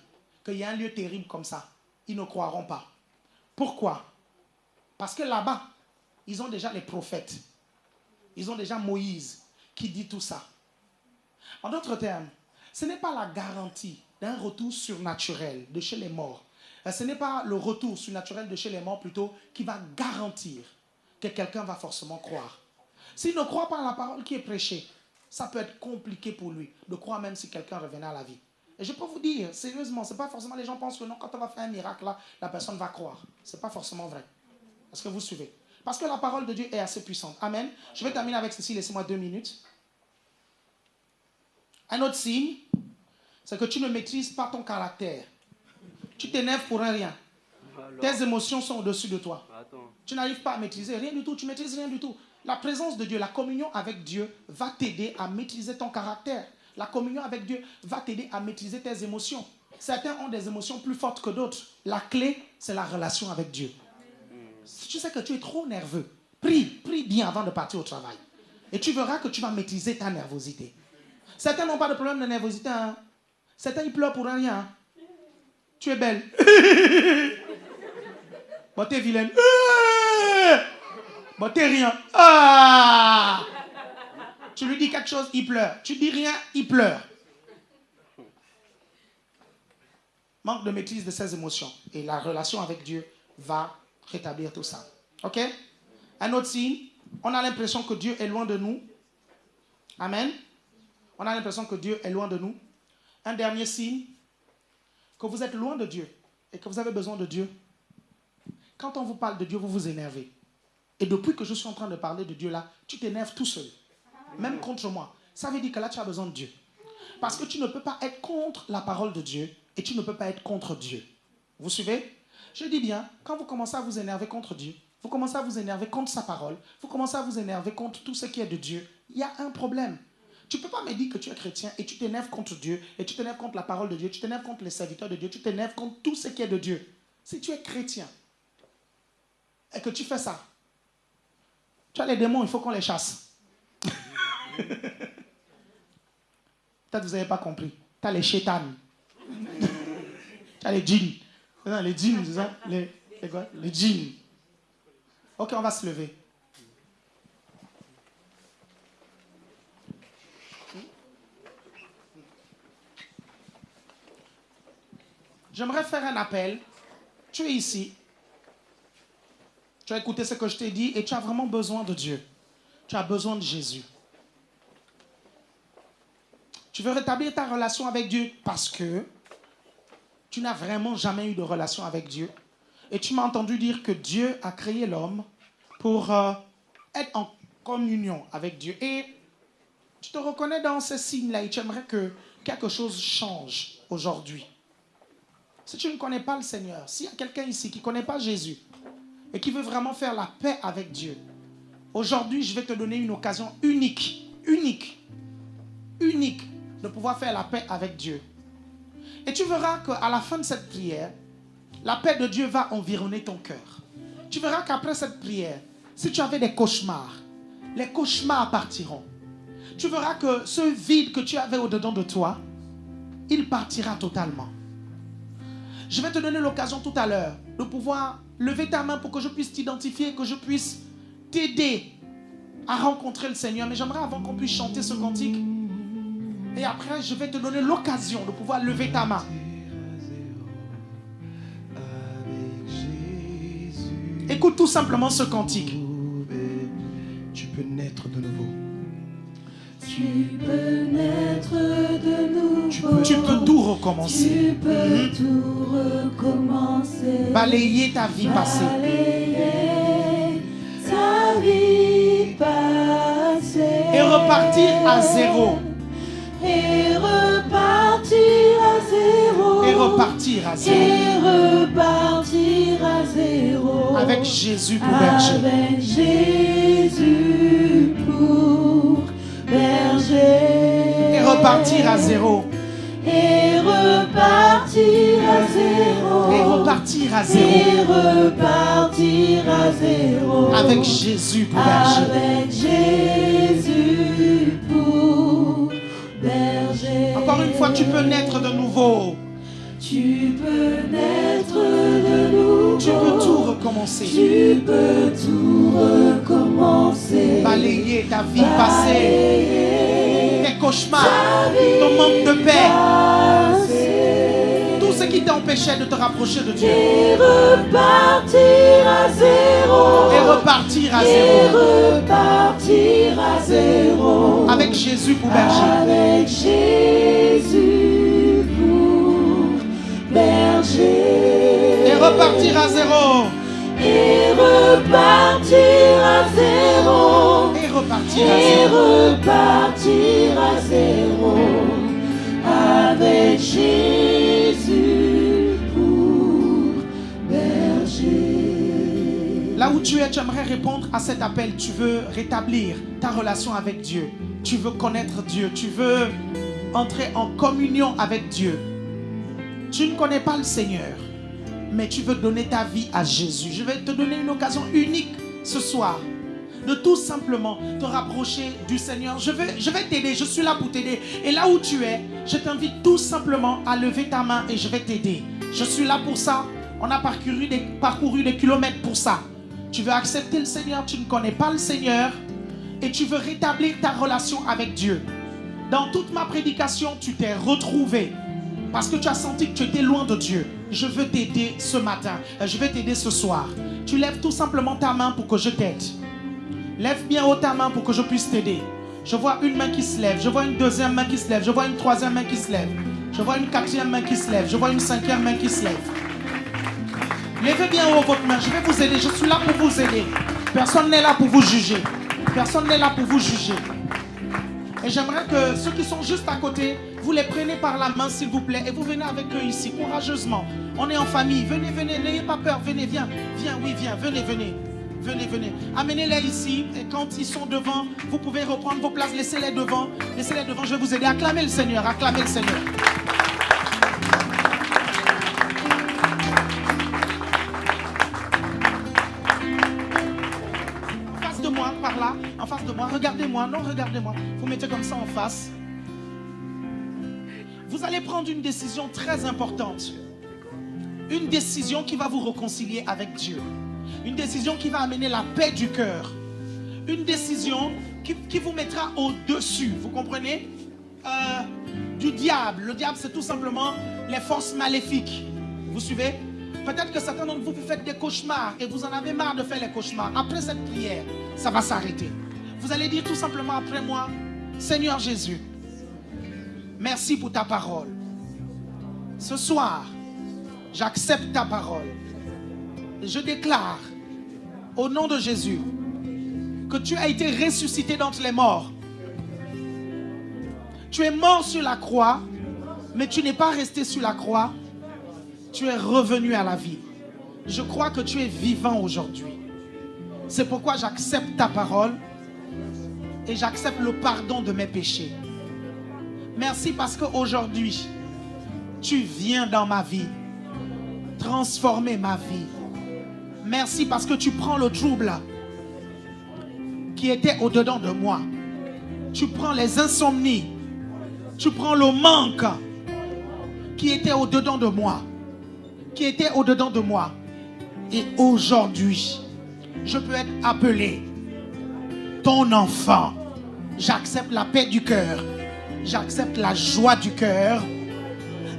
qu'il y a un lieu terrible comme ça, ils ne croiront pas. Pourquoi? Parce que là-bas, ils ont déjà les prophètes. Ils ont déjà Moïse qui dit tout ça. En d'autres termes, ce n'est pas la garantie d'un retour surnaturel de chez les morts. Euh, Ce n'est pas le retour surnaturel de chez les morts plutôt qui va garantir que quelqu'un va forcément croire. S'il ne croit pas à la parole qui est prêchée, ça peut être compliqué pour lui de croire même si quelqu'un revenait à la vie. Et je peux vous dire, sérieusement, c'est pas forcément les gens pensent que non, quand on va faire un miracle là, la personne va croire. C'est pas forcément vrai. Est-ce que vous suivez? Parce que la parole de Dieu est assez puissante. Amen. Je vais terminer avec ceci, laissez-moi deux minutes. Un autre signe, c'est que tu ne maîtrises pas ton caractère. Tu t'énerves pour un rien. Tes émotions sont au-dessus de toi. Tu n'arrives pas à maîtriser rien du tout, tu maîtrises rien du tout. La présence de Dieu, la communion avec Dieu va t'aider à maîtriser ton caractère. La communion avec Dieu va t'aider à maîtriser tes émotions. Certains ont des émotions plus fortes que d'autres. La clé, c'est la relation avec Dieu. Si tu sais que tu es trop nerveux, prie, prie bien avant de partir au travail. Et tu verras que tu vas maîtriser ta nervosité. Certains n'ont pas de problème de nervosité. hein. Certains, ils pleurent pour rien. hein. Tu es belle. bon, t'es vilaine. Bon, t'es rien. Ah! Tu lui dis quelque chose, il pleure. Tu dis rien, il pleure. Manque de maîtrise de ses émotions. Et la relation avec Dieu va rétablir tout ça. OK? Un autre signe, on a l'impression que Dieu est loin de nous. Amen. On a l'impression que Dieu est loin de nous. Un dernier signe, que vous êtes loin de Dieu et que vous avez besoin de Dieu. Quand on vous parle de Dieu, vous vous énervez. Et depuis que je suis en train de parler de Dieu là, tu t'énerves tout seul. Même contre moi. Ça veut dire que là, tu as besoin de Dieu. Parce que tu ne peux pas être contre la parole de Dieu et tu ne peux pas être contre Dieu. Vous suivez? Je dis bien, quand vous commencez à vous énerver contre Dieu, vous commencez à vous énerver contre sa parole, vous commencez à vous énerver contre tout ce qui est de Dieu, il y a un problème. Tu ne peux pas me dire que tu es chrétien et tu t'énerves contre Dieu, et tu t'énerves contre la parole de Dieu, tu t'énerves contre les serviteurs de Dieu, tu t'énerves contre tout ce qui est de Dieu. Si tu es chrétien et que tu fais ça, tu as les démons, il faut qu'on les chasse. Peut-être que vous n'avez pas compris. Tu as les chétanes. tu as les djinns. Les djinns, les, les, les djinns. Ok, on va se lever. J'aimerais faire un appel. Tu es ici. Tu as écouté ce que je t'ai dit et tu as vraiment besoin de Dieu. Tu as besoin de Jésus. Tu veux rétablir ta relation avec Dieu parce que tu n'as vraiment jamais eu de relation avec Dieu. Et tu m'as entendu dire que Dieu a créé l'homme pour euh, être en communion avec Dieu. Et tu te reconnais dans ces signes-là et tu aimerais que quelque chose change aujourd'hui. Si tu ne connais pas le Seigneur, s'il y a quelqu'un ici qui ne connaît pas Jésus et qui veut vraiment faire la paix avec Dieu, aujourd'hui je vais te donner une occasion unique, unique, unique de pouvoir faire la paix avec Dieu. Et tu verras qu'à la fin de cette prière, la paix de Dieu va environner ton cœur. Tu verras qu'après cette prière, si tu avais des cauchemars, les cauchemars partiront. Tu verras que ce vide que tu avais au-dedans de toi, il partira totalement. Je vais te donner l'occasion tout à l'heure de pouvoir lever ta main pour que je puisse t'identifier, que je puisse t'aider à rencontrer le Seigneur. Mais j'aimerais avant qu'on puisse chanter ce cantique. Et après, je vais te donner l'occasion de pouvoir lever ta main. Écoute tout simplement ce cantique. Tu peux naître de nouveau. Tu peux naître de nouveau. Tu peux tout recommencer. Tu peux Mhm. tout recommencer. Balayer ta vie passée. Balayer ta vie passée. Et repartir à zéro. Et repartir à zéro. Et repartir à zéro. Et repartir à zéro. Avec Jésus pour berger. Avec Jésus pour berger. Et repartir à zéro. Et repartir à zéro. Et repartir à zéro. Et repartir à zéro. Avec Jésus pour berger. Avec Jésus pour berger. Encore une fois, tu peux naître de nouveau. Tu peux naître de nouveau. Tu peux tout recommencer. Tu peux tout recommencer. Balayer ta vie passée. Tes cauchemars. Ton manque de paix. Tout ce qui t'empêchait de te rapprocher de Dieu. Et repartir à zéro. Et repartir à Et zéro. repartir à zéro. Avec Jésus pour berger. Avec Jésus pour berger. Et repartir à zéro. Et repartir à zéro. Et repartir à Et zéro. repartir à zéro. Avec Jésus pour berger. Là où tu es, tu aimerais répondre à cet appel. Tu veux rétablir ta relation avec Dieu. Tu veux connaître Dieu. Tu veux entrer en communion avec Dieu. Tu ne connais pas le Seigneur, mais tu veux donner ta vie à Jésus. Je vais te donner une occasion unique ce soir de tout simplement te rapprocher du Seigneur. Je vais, je vais t'aider, je suis là pour t'aider. Et là où tu es, je t'invite tout simplement à lever ta main et je vais t'aider. Je suis là pour ça. On a parcouru des, parcouru des kilomètres pour ça. Tu veux accepter le Seigneur, tu ne connais pas le Seigneur et tu veux rétablir ta relation avec Dieu. Dans toute ma prédication, tu t'es retrouvé parce que tu as senti que tu étais loin de Dieu. Je veux t'aider ce matin. Euh, Je vais t'aider ce soir. Tu lèves tout simplement ta main pour que je t'aide. Lève bien haut ta main pour que je puisse t'aider. Je vois une main qui se lève. Je vois une deuxième main qui se lève. Je vois une troisième main qui se lève. Je vois une quatrième main qui se lève. Je vois une cinquième main qui se lève. Levez bien haut votre main. Je vais vous aider. Je suis là pour vous aider. Personne n'est là pour vous juger. Personne n'est là pour vous juger. Et j'aimerais que ceux qui sont juste à côté, vous les prenez par la main, s'il vous plaît, et vous venez avec eux ici, courageusement. On est en famille. Venez, venez, n'ayez pas peur. Venez, viens. Viens, oui, viens. Venez, venez. Venez, venez. Amenez-les ici. Et quand ils sont devant, vous pouvez reprendre vos places. Laissez-les devant. Laissez-les devant. Je vais vous aider. Acclamez le Seigneur. Acclamez le Seigneur. En face de moi, par là, en face de moi, regardez-moi, non, regardez-moi. Vous mettez comme ça en face. Vous allez prendre une décision très importante. Une décision qui va vous réconcilier avec Dieu. Une décision qui va amener la paix du cœur. Une décision qui, vous mettra au-dessus, vous comprenez? Euh, Du diable. Le diable, c'est tout simplement les forces maléfiques. Vous suivez? Peut-être que certains d'entre vous, vous faites des cauchemars et vous en avez marre de faire les cauchemars. Après cette prière, ça va s'arrêter. Vous allez dire tout simplement après moi, Seigneur Jésus, merci pour ta parole. Ce soir, j'accepte ta parole. Je déclare, au nom de Jésus, que tu as été ressuscité d'entre les morts. Tu es mort sur la croix, mais tu n'es pas resté sur la croix. Tu es revenu à la vie. Je crois que tu es vivant aujourd'hui. C'est pourquoi j'accepte ta parole et j'accepte le pardon de mes péchés. Merci parce qu'aujourd'hui, tu viens dans ma vie, transformer ma vie. Merci parce que tu prends le trouble qui était au-dedans de moi. Tu prends les insomnies. Tu prends le manque qui était au-dedans de moi. Qui était au-dedans de moi. Et aujourd'hui, je peux être appelé ton enfant. J'accepte la paix du cœur. J'accepte la joie du cœur.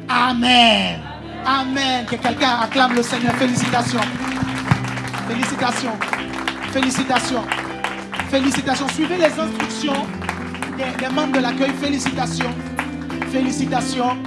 Amen. Amen. Que quelqu'un acclame le Seigneur. Félicitations. Félicitations. Félicitations. Félicitations. Suivez les instructions. des, membres de l'accueil, félicitations. Félicitations.